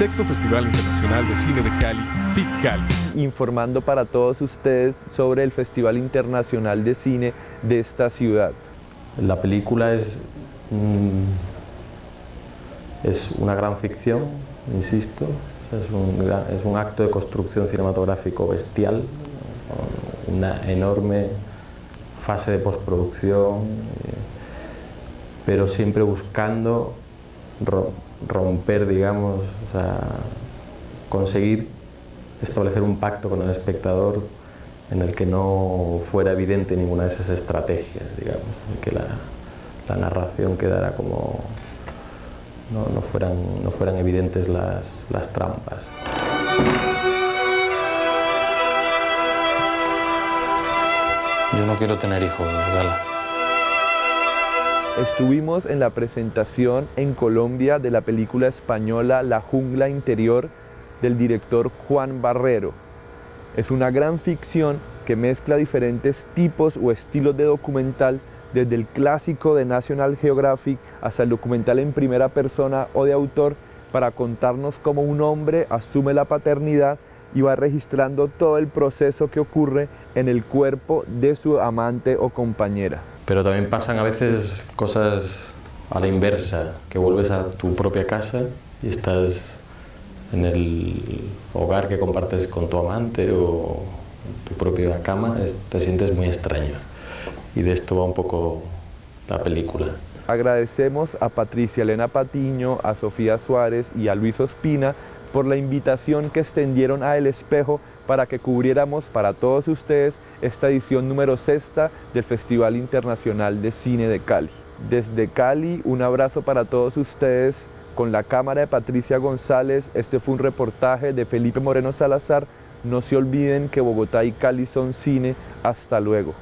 sexto Festival Internacional de Cine de Cali, FIT Cali. Informando para todos ustedes sobre el Festival Internacional de Cine de esta ciudad. La película es, mm, es una gran ficción, insisto, es un, es un acto de construcción cinematográfico bestial, una enorme fase de postproducción, eh, pero siempre buscando romper, digamos, o sea, conseguir establecer un pacto con el espectador en el que no fuera evidente ninguna de esas estrategias, digamos, y que la, la narración quedara como... No, no, fueran, no fueran evidentes las, las trampas. Yo no quiero tener hijos, Gala. Estuvimos en la presentación en Colombia de la película española La jungla interior del director Juan Barrero. Es una gran ficción que mezcla diferentes tipos o estilos de documental desde el clásico de National Geographic hasta el documental en primera persona o de autor para contarnos cómo un hombre asume la paternidad y va registrando todo el proceso que ocurre en el cuerpo de su amante o compañera. Pero también pasan a veces cosas a la inversa, que vuelves a tu propia casa y estás en el hogar que compartes con tu amante o tu propia cama, te sientes muy extraño. Y de esto va un poco la película. Agradecemos a Patricia Elena Patiño, a Sofía Suárez y a Luis Ospina por la invitación que extendieron a El Espejo para que cubriéramos para todos ustedes esta edición número sexta del Festival Internacional de Cine de Cali. Desde Cali, un abrazo para todos ustedes. Con la cámara de Patricia González, este fue un reportaje de Felipe Moreno Salazar. No se olviden que Bogotá y Cali son cine. Hasta luego.